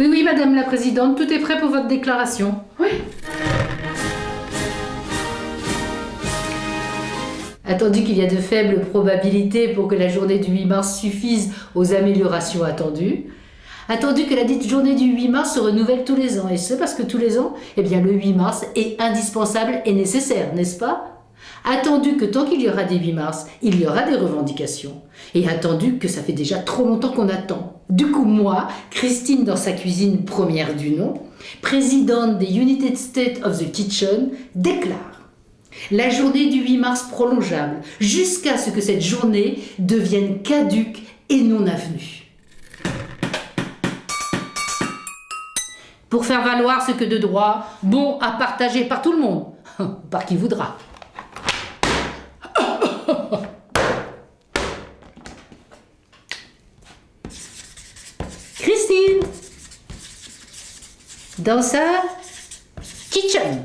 Oui, oui, Madame la Présidente, tout est prêt pour votre déclaration. Oui. Attendu qu'il y a de faibles probabilités pour que la journée du 8 mars suffise aux améliorations attendues, attendu que la dite journée du 8 mars se renouvelle tous les ans, et ce parce que tous les ans, eh bien le 8 mars est indispensable et nécessaire, n'est-ce pas? Attendu que tant qu'il y aura des 8 mars, il y aura des revendications. Et attendu que ça fait déjà trop longtemps qu'on attend. Du coup, moi, Christine dans sa cuisine première du nom, présidente des United States of the Kitchen, déclare la journée du 8 mars prolongeable, jusqu'à ce que cette journée devienne caduque et non avenue. Pour faire valoir ce que de droit, bon à partager par tout le monde, par qui voudra? Christine Dans sa kitchen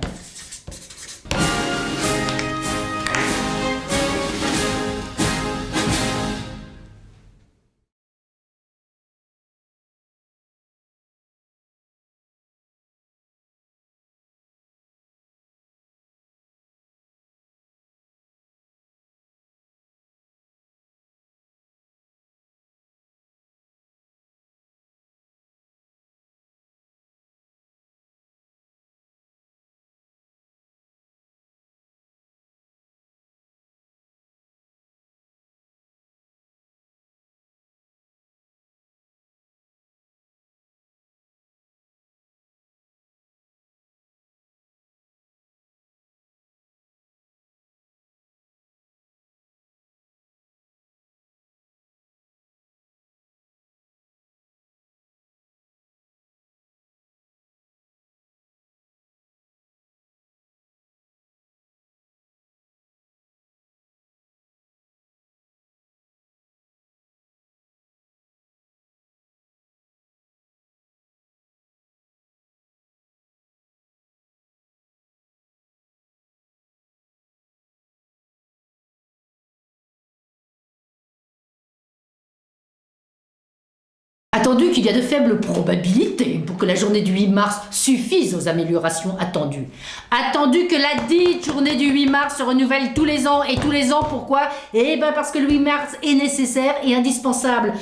Attendu qu'il y a de faibles probabilités pour que la journée du 8 mars suffise aux améliorations attendues. Attendu que la dite journée du 8 mars se renouvelle tous les ans et tous les ans, pourquoi? Eh bien parce que le 8 mars est nécessaire et indispensable.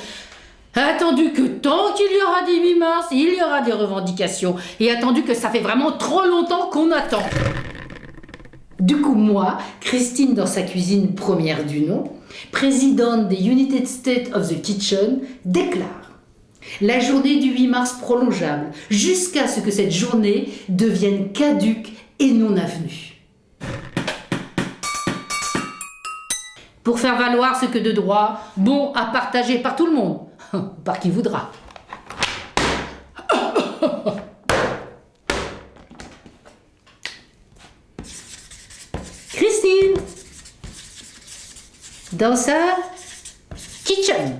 Attendu que tant qu'il y aura des 8 mars, il y aura des revendications. Et attendu que ça fait vraiment trop longtemps qu'on attend. Du coup, moi, Christine dans sa cuisine première du nom, présidente des United States of the Kitchen, déclare la journée du 8 mars prolongeable, jusqu'à ce que cette journée devienne caduque et non avenue. Pour faire valoir ce que de droit, bon à partager par tout le monde, par qui voudra. Christine Dans sa kitchen